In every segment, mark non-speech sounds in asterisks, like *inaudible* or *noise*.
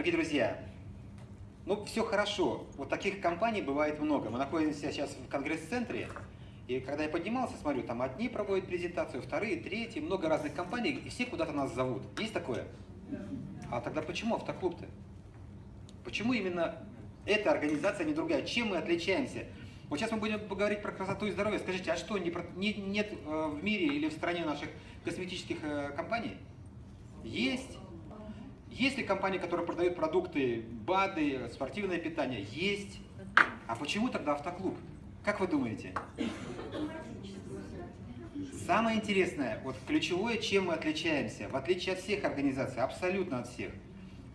Дорогие друзья, ну все хорошо, вот таких компаний бывает много. Мы находимся сейчас в конгресс-центре, и когда я поднимался, смотрю, там одни проводят презентацию, вторые, третьи, много разных компаний, и все куда-то нас зовут. Есть такое? А тогда почему автоклуб-то? Почему именно эта организация, а не другая? Чем мы отличаемся? Вот сейчас мы будем поговорить про красоту и здоровье. Скажите, а что, не, не, нет э, в мире или в стране наших косметических э, компаний? Есть. Есть ли компании, которые продают продукты, БАДы, спортивное питание? Есть. А почему тогда автоклуб? Как вы думаете? Самое интересное, вот ключевое, чем мы отличаемся, в отличие от всех организаций, абсолютно от всех,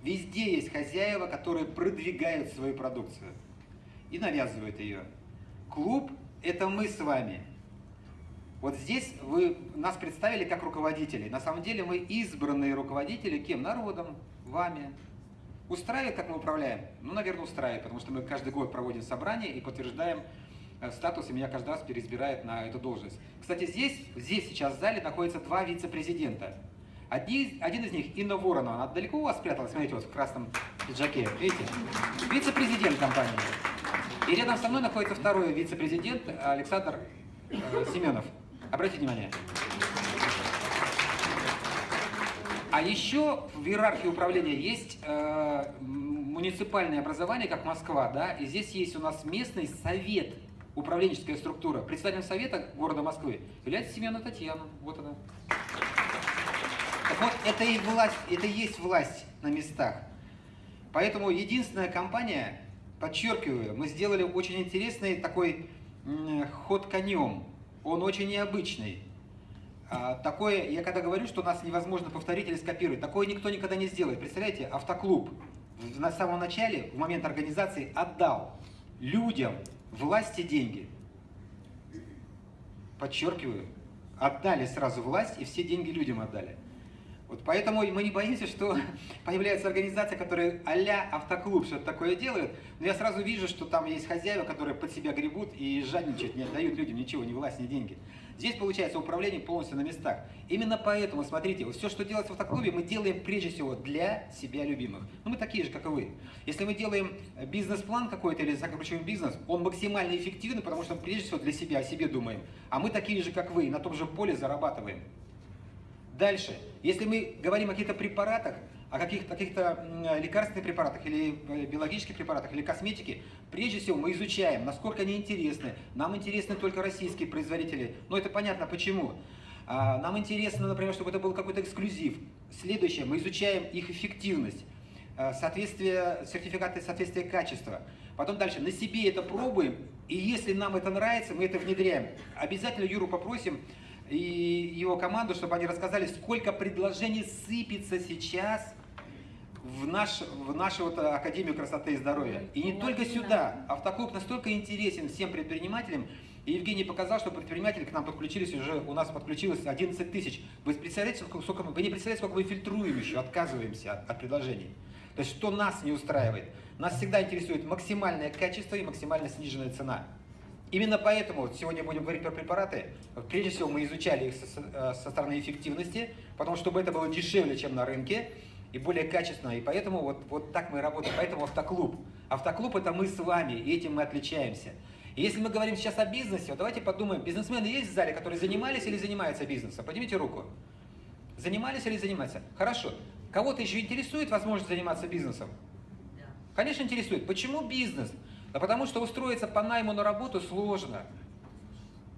везде есть хозяева, которые продвигают свою продукцию и навязывают ее. Клуб – это мы с вами. Вот здесь вы нас представили как руководителей. На самом деле мы избранные руководители кем? Народом, вами. Устраивает, как мы управляем? Ну, наверное, устраивает, потому что мы каждый год проводим собрание и подтверждаем э, статус, и меня каждый раз переизбирает на эту должность. Кстати, здесь, здесь сейчас в зале находятся два вице-президента. Один, один из них Инна Воронова, она далеко у вас спряталась, смотрите, вот в красном пиджаке, видите? Вице-президент компании. И рядом со мной находится второй вице-президент Александр э, Семенов. Обратите внимание. А еще в иерархии управления есть э, муниципальное образование, как Москва, да, и здесь есть у нас местный совет, управленческая структура. Председателем совета города Москвы является Семена Татьяна. Вот она. Так вот, это и власть, это и есть власть на местах. Поэтому единственная компания, подчеркиваю, мы сделали очень интересный такой ход конем. Он очень необычный. А, такое, я когда говорю, что нас невозможно повторить или скопировать, такое никто никогда не сделает. Представляете, автоклуб на самом начале, в момент организации, отдал людям власти деньги. Подчеркиваю, отдали сразу власть и все деньги людям отдали. Вот поэтому мы не боимся, что *laughs* появляется организация, которая а-ля автоклуб что-то такое делает, но я сразу вижу, что там есть хозяева, которые под себя гребут и жадничают, не отдают людям ничего, ни власть, ни деньги. Здесь получается управление полностью на местах. Именно поэтому, смотрите, все, что делается в автоклубе, мы делаем прежде всего для себя любимых. Ну, мы такие же, как и вы. Если мы делаем бизнес-план какой-то или закручиваем бизнес, он максимально эффективный, потому что мы прежде всего для себя, о себе думаем. А мы такие же, как вы, на том же поле зарабатываем. Дальше, если мы говорим о каких-то препаратах, о каких-то каких, лекарственных препаратах или э, биологических препаратах или косметике, прежде всего мы изучаем, насколько они интересны. Нам интересны только российские производители, но это понятно почему. А, нам интересно, например, чтобы это был какой-то эксклюзив. Следующее, мы изучаем их эффективность, э, соответствие, сертификаты соответствия качества. Потом дальше, на себе это пробуем, и если нам это нравится, мы это внедряем. Обязательно Юру попросим и его команду, чтобы они рассказали, сколько предложений сыпется сейчас в, наш, в нашу вот Академию красоты и здоровья. И не только сюда. Автоклуб настолько интересен всем предпринимателям, и Евгений показал, что предприниматели к нам подключились уже, у нас подключилось 11 тысяч. Вы представляете, сколько, сколько, вы не представляете, сколько мы фильтруем еще, отказываемся от, от предложений. То есть, что нас не устраивает? Нас всегда интересует максимальное качество и максимально сниженная цена. Именно поэтому вот сегодня будем говорить про препараты. Прежде всего мы изучали их со, со стороны эффективности, потому чтобы это было дешевле, чем на рынке, и более качественно. И поэтому вот, вот так мы работаем. Поэтому автоклуб. Автоклуб это мы с вами, и этим мы отличаемся. И если мы говорим сейчас о бизнесе, вот давайте подумаем, бизнесмены есть в зале, которые занимались или занимаются бизнесом? Поднимите руку. Занимались или занимаются? Хорошо. Кого-то еще интересует возможность заниматься бизнесом? Конечно, интересует. Почему бизнес? Да потому что устроиться по найму на работу сложно.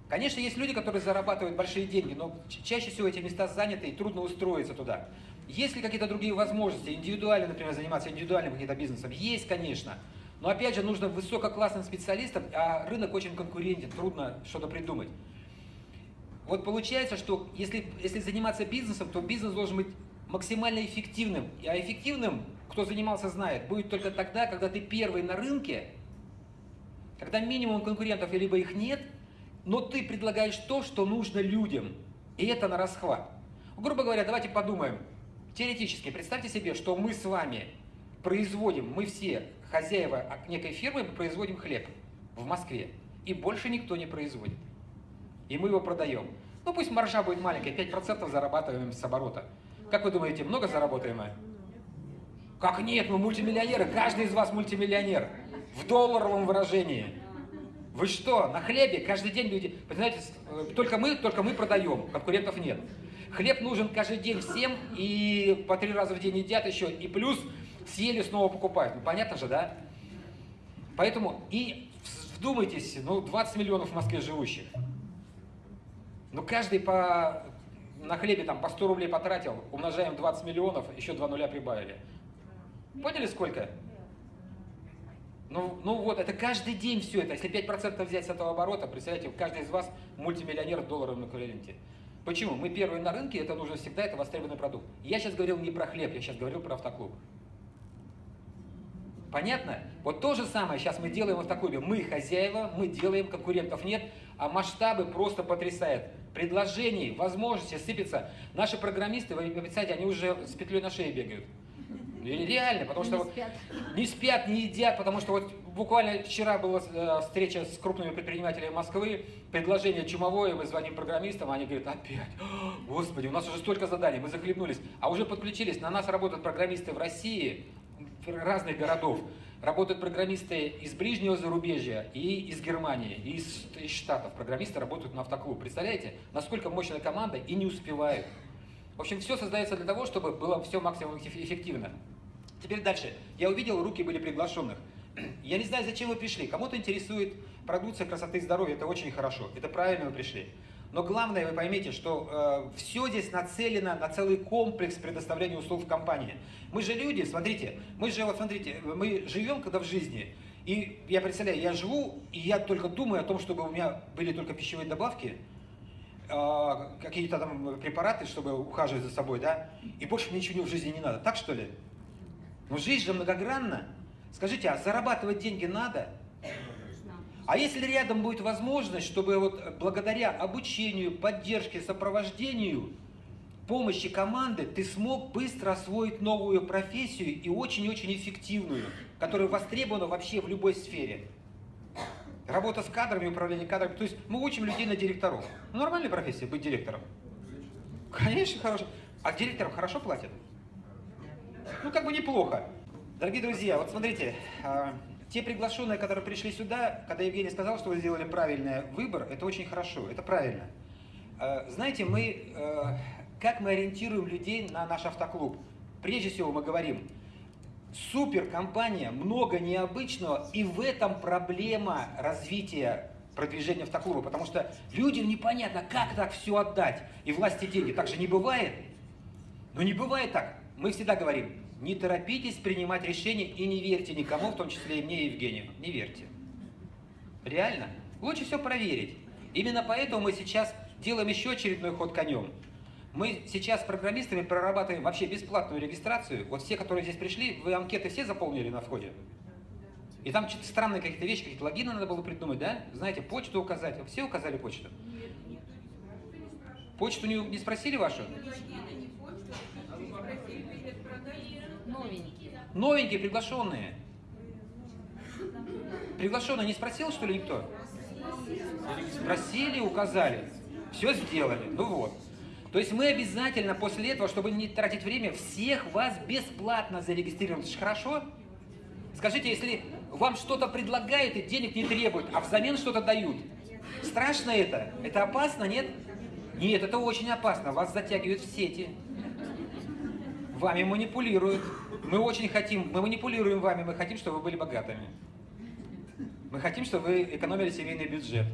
Конечно, есть люди, которые зарабатывают большие деньги, но чаще всего эти места заняты и трудно устроиться туда. Есть ли какие-то другие возможности, индивидуально, например, заниматься индивидуальным каким-то бизнесом? Есть, конечно. Но опять же, нужно высококлассным специалистам, а рынок очень конкурентен, трудно что-то придумать. Вот получается, что если, если заниматься бизнесом, то бизнес должен быть максимально эффективным. А эффективным, кто занимался, знает, будет только тогда, когда ты первый на рынке, когда минимум конкурентов, либо их нет, но ты предлагаешь то, что нужно людям. И это на расхват. Грубо говоря, давайте подумаем. Теоретически, представьте себе, что мы с вами производим, мы все хозяева некой фирмы, мы производим хлеб в Москве. И больше никто не производит. И мы его продаем. Ну пусть маржа будет маленькая, 5% зарабатываем с оборота. Как вы думаете, много заработаем мы? Как нет, мы мультимиллионеры, каждый из вас мультимиллионер. В долларовом выражении. Вы что, на хлебе каждый день люди... Понимаете, э, только мы, только мы продаем, конкурентов нет. Хлеб нужен каждый день всем, и по три раза в день едят еще, и плюс съели, снова покупают. Ну, понятно же, да? Поэтому и вдумайтесь, ну, 20 миллионов в Москве живущих. Ну, каждый по, на хлебе там по 100 рублей потратил, умножаем 20 миллионов, еще 2 нуля прибавили. Поняли сколько? Ну, ну вот, это каждый день все это. Если 5% взять с этого оборота, представляете, каждый из вас мультимиллионер в долларовом эквиваленте. Почему? Мы первые на рынке, это нужно всегда, это востребованный продукт. Я сейчас говорил не про хлеб, я сейчас говорил про автоклуб. Понятно? Вот то же самое сейчас мы делаем в автоклубе. Мы хозяева, мы делаем, конкурентов нет, а масштабы просто потрясают. Предложений, возможностей сыпятся. Наши программисты, вы представляете, они уже с петлей на шее бегают. Реально, потому что не спят. не спят, не едят, потому что вот буквально вчера была э, встреча с крупными предпринимателями Москвы, предложение чумовое, мы звоним программистам, они говорят, опять, *gasps* господи, у нас уже столько заданий, мы захлебнулись, а уже подключились, на нас работают программисты в России, разных городов, работают программисты из ближнего зарубежья и из Германии, и из, из Штатов, программисты работают на автоклуб, представляете, насколько мощная команда и не успевают. В общем, все создается для того, чтобы было все максимум эффективно. Теперь дальше. Я увидел, руки были приглашенных. Я не знаю, зачем вы пришли. Кому-то интересует продукция красоты и здоровья. Это очень хорошо. Это правильно вы пришли. Но главное, вы поймите, что э, все здесь нацелено на целый комплекс предоставления услуг в компании. Мы же люди, смотрите, мы же, вот смотрите, мы живем когда в жизни. И я представляю, я живу, и я только думаю о том, чтобы у меня были только пищевые добавки, какие-то там препараты, чтобы ухаживать за собой, да, и больше мне ничего в жизни не надо. Так что ли? Но жизнь же многогранна. Скажите, а зарабатывать деньги надо? А если рядом будет возможность, чтобы вот благодаря обучению, поддержке, сопровождению, помощи команды ты смог быстро освоить новую профессию и очень-очень эффективную, которая востребована вообще в любой сфере. Работа с кадрами, управление кадрами. То есть мы учим людей на директоров. Ну, нормальная профессия быть директором. Конечно, хорошо. А директорам хорошо платят? Ну, как бы неплохо. Дорогие друзья, вот смотрите, а, те приглашенные, которые пришли сюда, когда Евгений сказал, что вы сделали правильный выбор, это очень хорошо, это правильно. А, знаете, мы, а, как мы ориентируем людей на наш автоклуб? Прежде всего мы говорим, суперкомпания, много необычного, и в этом проблема развития продвижения автоклуба, потому что людям непонятно, как так все отдать, и власти деньги. Так же не бывает. Но не бывает так. Мы всегда говорим, не торопитесь принимать решения и не верьте никому, в том числе и мне, Евгению. Не верьте. Реально. Лучше все проверить. Именно поэтому мы сейчас делаем еще очередной ход конем. Мы сейчас с программистами прорабатываем вообще бесплатную регистрацию. Вот все, которые здесь пришли, вы анкеты все заполнили на входе? И там что-то странные какие-то вещи, какие-то логины надо было придумать, да? Знаете, почту указать. Все указали почту? Почту не, не спросили вашу? Новенькие. Новенькие, приглашенные. Приглашенные не спросил, что ли, никто? Спросили, указали. Все сделали. Ну вот. То есть мы обязательно после этого, чтобы не тратить время, всех вас бесплатно зарегистрируем. Это же хорошо? Скажите, если вам что-то предлагают и денег не требуют, а взамен что-то дают, страшно это? Это опасно, нет? Нет, это очень опасно. Вас затягивают в сети. Вами манипулируют. Мы очень хотим, мы манипулируем вами, мы хотим, чтобы вы были богатыми. Мы хотим, чтобы вы экономили семейный бюджет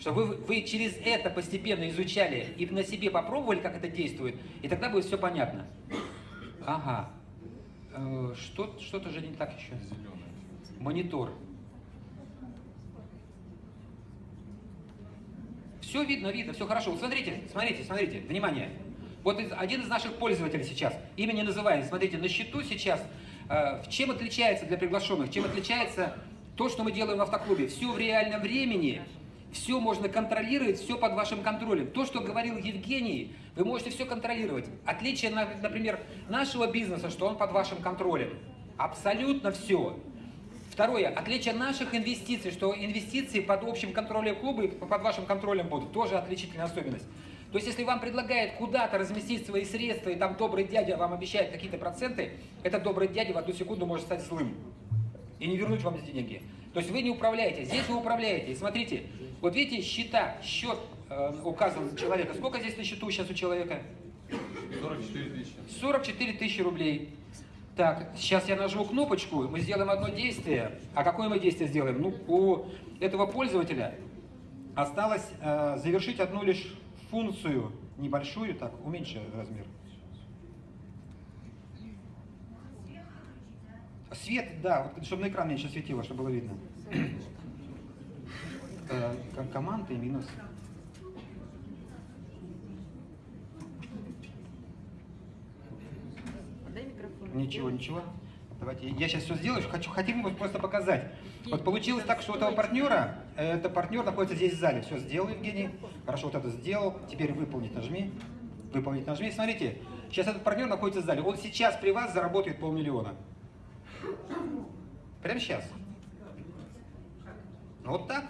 чтобы вы, вы через это постепенно изучали и на себе попробовали, как это действует, и тогда будет все понятно. Ага. Э, что, что-то же не так еще. Монитор. Все видно, видно, все хорошо. Вот смотрите, смотрите, смотрите, внимание. Вот один из наших пользователей сейчас, имя не называем, смотрите, на счету сейчас, э, чем отличается для приглашенных, чем отличается то, что мы делаем в автоклубе. Все в реальном времени, все можно контролировать, все под вашим контролем. То, что говорил Евгений, вы можете все контролировать. Отличие, например, нашего бизнеса, что он под вашим контролем. Абсолютно все. Второе, отличие наших инвестиций, что инвестиции под общим контролем клуба и под вашим контролем будут. Тоже отличительная особенность. То есть, если вам предлагают куда-то разместить свои средства, и там добрый дядя вам обещает какие-то проценты, этот добрый дядя в одну секунду может стать злым и не вернуть вам эти деньги. То есть вы не управляете, здесь вы управляете. И смотрите, вот видите, счета, счет э, указан человека. Сколько здесь на счету сейчас у человека? 44 тысячи. 44 тысячи рублей. Так, сейчас я нажму кнопочку, мы сделаем одно действие. А какое мы действие сделаем? Ну, у этого пользователя осталось э, завершить одну лишь функцию, небольшую, так, уменьши размер. Свет, да, вот, чтобы на экран меньше светило, чтобы было видно. Э, команда и минус. Ничего, ничего. Давайте, я сейчас все сделаю, хочу, хотим просто показать. Вот получилось так, что у этого партнера, это партнер находится здесь в зале. Все, сделал, Евгений. Хорошо, вот это сделал. Теперь выполнить нажми. Выполнить нажми. Смотрите, сейчас этот партнер находится в зале. Он сейчас при вас заработает полмиллиона. Прямо сейчас. Ну вот так.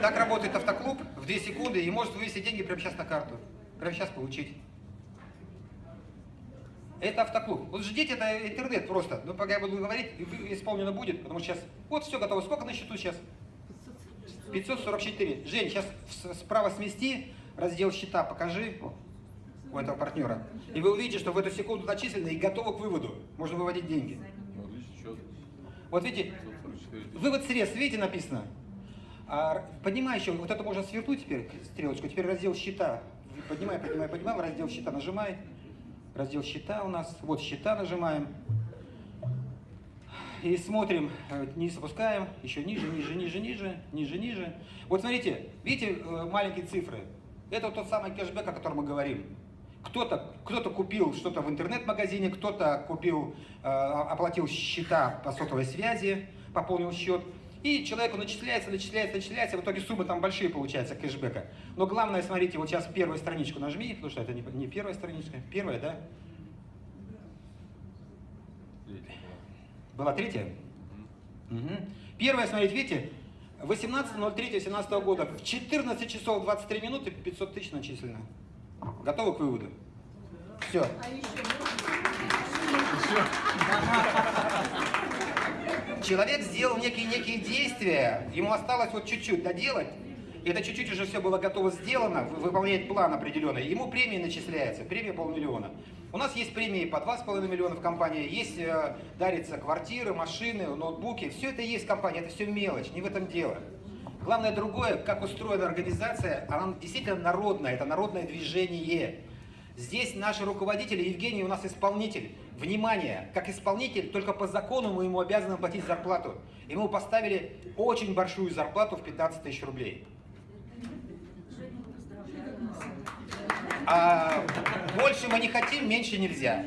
Так работает автоклуб в 2 секунды и может вывести деньги прямо сейчас на карту. Прямо сейчас получить. Это автоклуб. Вот ждите, это интернет просто. Ну, пока я буду говорить, исполнено будет, потому что сейчас... Вот все готово. Сколько на счету сейчас? 544. Жень, сейчас справа смести, раздел счета покажи у этого партнера. И вы увидите, что в эту секунду начислено и готово к выводу. Можно выводить деньги. Ну. Вот видите, вывод средств, видите, написано? А, поднимай еще, вот это можно свернуть теперь, стрелочку, теперь раздел счета. Поднимай, поднимай, поднимай, раздел счета нажимай раздел счета у нас. Вот счета нажимаем. И смотрим, низ опускаем, еще ниже, ниже, ниже, ниже, ниже, ниже. Вот смотрите, видите э, маленькие цифры? Это тот самый кэшбэк, о котором мы говорим. Кто-то кто, -то, купил что-то в интернет-магазине, кто-то купил, э, оплатил счета по сотовой связи, пополнил счет. И человеку начисляется, начисляется, начисляется, в итоге суммы там большие получаются кэшбэка. Но главное, смотрите, вот сейчас первую страничку нажми, потому что это не, не первая страничка, первая, да? Была третья? Угу. Первая, смотрите, видите, 18.03.17 года, в 14 часов 23 минуты 500 тысяч начислено. Готовы к выводу? Все. А *laughs* Человек сделал некие, некие действия, ему осталось вот чуть-чуть доделать, это чуть-чуть уже все было готово сделано, выполнять план определенный, ему премия начисляется, премия полмиллиона. У нас есть премии по 2,5 миллиона в компании, есть э, дарятся квартиры, машины, ноутбуки, все это есть в компании, это все мелочь, не в этом дело. Главное другое, как устроена организация, она действительно народная, это народное движение. Здесь наши руководители, Евгений у нас исполнитель. Внимание, как исполнитель, только по закону мы ему обязаны платить зарплату. Ему поставили очень большую зарплату в 15 тысяч рублей. А больше мы не хотим, меньше нельзя.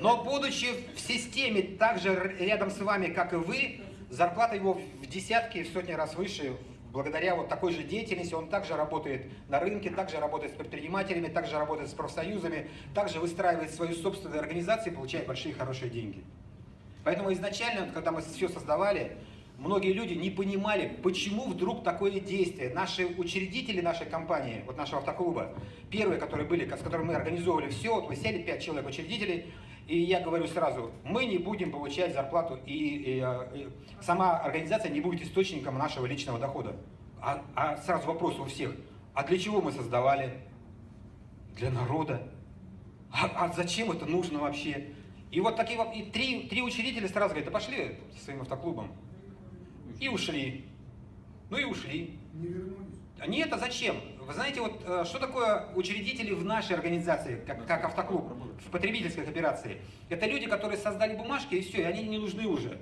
Но будучи в системе так же рядом с вами, как и вы, зарплата его в десятки, в сотни раз выше благодаря вот такой же деятельности он также работает на рынке, также работает с предпринимателями, также работает с профсоюзами, также выстраивает свою собственную организацию и получает большие хорошие деньги. Поэтому изначально, когда мы все создавали, многие люди не понимали, почему вдруг такое действие. Наши учредители нашей компании, вот нашего автоклуба, первые, которые были, с которыми мы организовывали все, вот мы сели, пять человек учредителей, и я говорю сразу, мы не будем получать зарплату, и, и, э, и сама организация не будет источником нашего личного дохода. А, а сразу вопрос у всех, а для чего мы создавали? Для народа. А, а зачем это нужно вообще? И вот такие вот, и три, три учредителя сразу говорят, да пошли со своим автоклубом. И ушли. Ну и ушли. Не вернулись. Нет, а зачем? Вы знаете, вот э, что такое учредители в нашей организации, как, как автоклуб, в потребительской кооперации? Это люди, которые создали бумажки, и все, и они не нужны уже.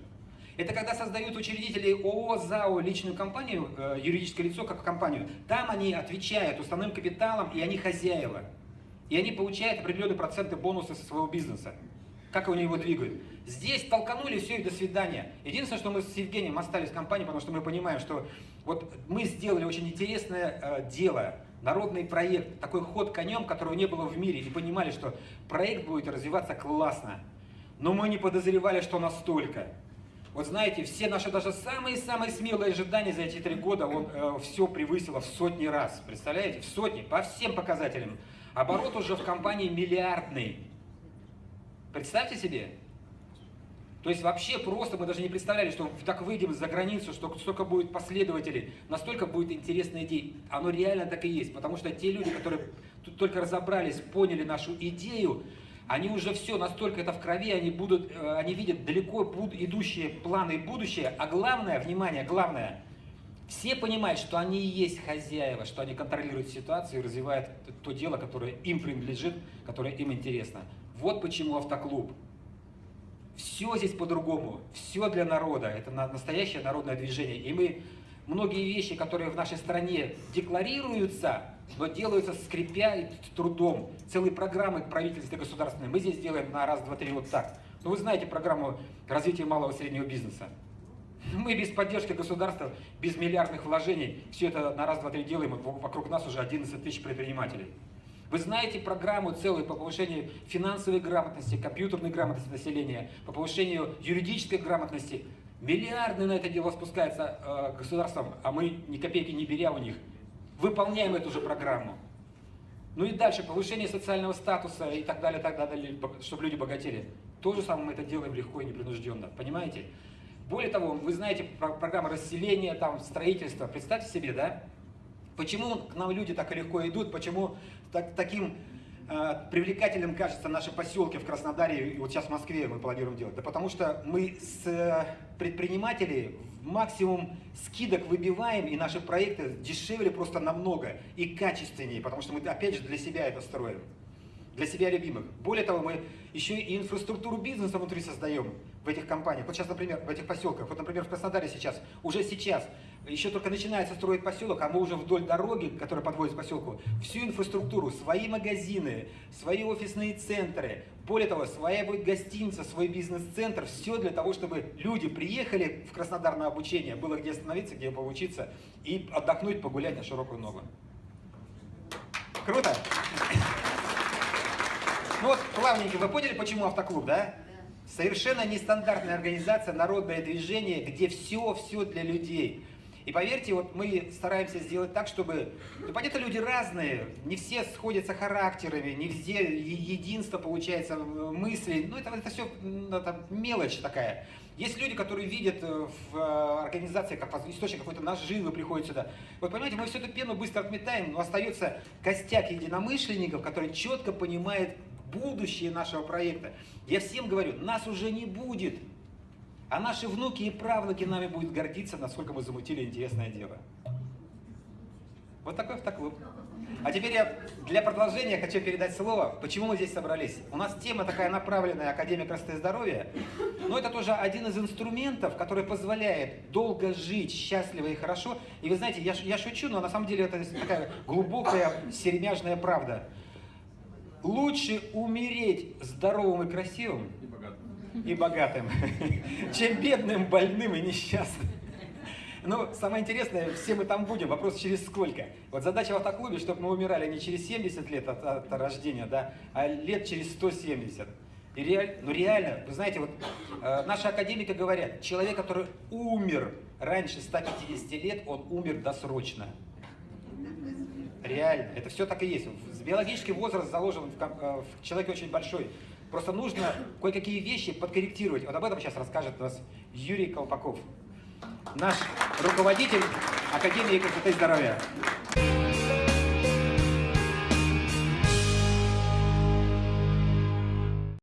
Это когда создают учредители ООО, ЗАО, личную компанию, э, юридическое лицо как компанию. Там они отвечают уставным капиталом, и они хозяева. И они получают определенные проценты бонуса со своего бизнеса. Как они его двигают. Здесь толканули, все, и до свидания. Единственное, что мы с Евгением остались в компании, потому что мы понимаем, что вот мы сделали очень интересное э, дело, народный проект, такой ход конем, которого не было в мире, и понимали, что проект будет развиваться классно. Но мы не подозревали, что настолько. Вот знаете, все наши даже самые-самые смелые ожидания за эти три года, он э, все превысило в сотни раз. Представляете? В сотни, по всем показателям. Оборот уже в компании миллиардный. Представьте себе. То есть вообще просто мы даже не представляли, что так выйдем за границу, что столько будет последователей, настолько будет интересная идея. Оно реально так и есть, потому что те люди, которые тут только разобрались, поняли нашу идею, они уже все, настолько это в крови, они, будут, э, они видят далеко идущие планы и будущее. А главное, внимание, главное, все понимают, что они и есть хозяева, что они контролируют ситуацию и развивают то дело, которое им принадлежит, которое им интересно. Вот почему автоклуб. Все здесь по-другому, все для народа, это настоящее народное движение. И мы многие вещи, которые в нашей стране декларируются, но делаются скрипя и трудом. Целые программы правительства государственные мы здесь делаем на раз, два, три вот так. Ну вы знаете программу развития малого и среднего бизнеса. Мы без поддержки государства, без миллиардных вложений, все это на раз, два, три делаем, вокруг нас уже 11 тысяч предпринимателей. Вы знаете программу целую по повышению финансовой грамотности, компьютерной грамотности населения, по повышению юридической грамотности. Миллиарды на это дело спускаются э, государством, а мы ни копейки не беря у них, выполняем эту же программу. Ну и дальше, повышение социального статуса и так далее, так далее, чтобы люди богатели. То же самое мы это делаем легко и непринужденно, понимаете? Более того, вы знаете программы расселения, там, строительства. Представьте себе, да? Почему к нам люди так легко идут, почему так, таким э, привлекательным кажется наши поселки в Краснодаре и вот сейчас в Москве мы планируем делать? Да потому что мы с э, предпринимателей максимум скидок выбиваем, и наши проекты дешевле просто намного и качественнее, потому что мы опять же для себя это строим для себя любимых. Более того, мы еще и инфраструктуру бизнеса внутри создаем в этих компаниях. Вот сейчас, например, в этих поселках, вот, например, в Краснодаре сейчас, уже сейчас, еще только начинается строить поселок, а мы уже вдоль дороги, которая подводит к поселку, всю инфраструктуру, свои магазины, свои офисные центры, более того, своя будет гостиница, свой бизнес-центр, все для того, чтобы люди приехали в Краснодар на обучение, было где остановиться, где поучиться и отдохнуть, погулять на широкую ногу. Круто? Ну вот, плавненько, вы поняли, почему автоклуб, да? Совершенно нестандартная организация, народное движение, где все-все для людей. И поверьте, вот мы стараемся сделать так, чтобы... Ну, понятно, люди разные, не все сходятся характерами, не все единство получается мысли. Ну, это, это все это мелочь такая. Есть люди, которые видят э, в э, организации как источник какой-то наживы, приходят сюда. Вот понимаете, мы всю эту пену быстро отметаем, но остается костяк единомышленников, которые четко понимают будущее нашего проекта. Я всем говорю, нас уже не будет, а наши внуки и правнуки нами будут гордиться, насколько мы замутили интересное дело. Вот такой автоклуб. А теперь я для продолжения хочу передать слово, почему мы здесь собрались. У нас тема такая направленная Академия красоты и здоровья, но это тоже один из инструментов, который позволяет долго жить, счастливо и хорошо. И вы знаете, я, я шучу, но на самом деле это такая глубокая сермяжная правда. Лучше умереть здоровым и красивым и богатым, и богатым *laughs* чем бедным, больным и несчастным. Ну, самое интересное, все мы там будем, вопрос через сколько. Вот задача в автоклубе, чтобы мы умирали не через 70 лет от, от рождения, да, а лет через 170. И реаль, ну реально, вы знаете, вот э, наши академики говорят, человек, который умер раньше 150 лет, он умер досрочно. Реально, это все так и есть. Биологический возраст заложен в, э, в человеке очень большой. Просто нужно кое-какие вещи подкорректировать. Вот об этом сейчас расскажет нас Юрий Колпаков, наш руководитель Академии красоты и здоровья.